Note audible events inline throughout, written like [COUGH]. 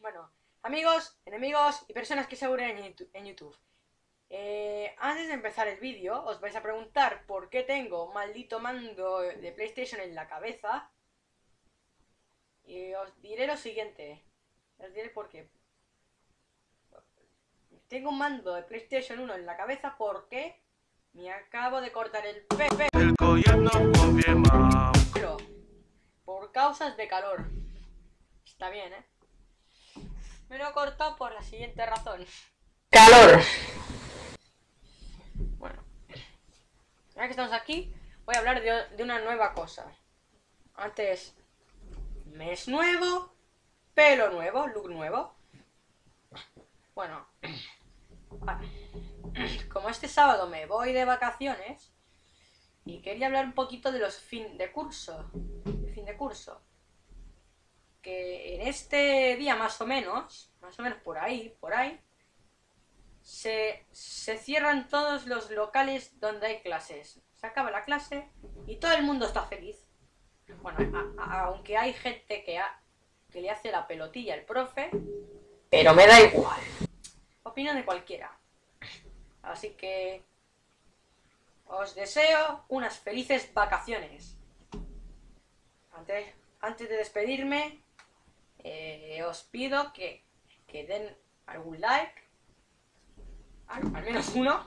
Bueno, amigos, enemigos y personas que se aburren en YouTube. Eh, antes de empezar el vídeo, os vais a preguntar por qué tengo maldito mando de PlayStation en la cabeza. Y os diré lo siguiente. Os diré por qué. Tengo un mando de PlayStation 1 en la cabeza porque me acabo de cortar el pepe. El Pero, por causas de calor. Está bien, ¿eh? Me lo he cortado por la siguiente razón. ¡Calor! Bueno. Ya que estamos aquí, voy a hablar de, de una nueva cosa. Antes, mes nuevo, pelo nuevo, look nuevo. Bueno, [CLEARS THROAT] como este sábado me voy de vacaciones y quería hablar un poquito de los fin de curso, fin de curso. Que en este día más o menos, más o menos por ahí, por ahí, se, se cierran todos los locales donde hay clases. Se acaba la clase y todo el mundo está feliz. Bueno, aunque hay gente que, que le hace la pelotilla al profe, pero me da igual. Opinión de cualquiera. Así que os deseo unas felices vacaciones. Antes, antes de despedirme, eh, os pido que, que, den algún like, al, menos uno,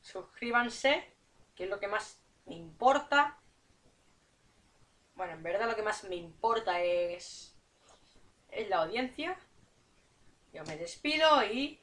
suscríbanse, que es lo que más me importa. Bueno, en verdad lo que más me importa es, es la audiencia. Me despido y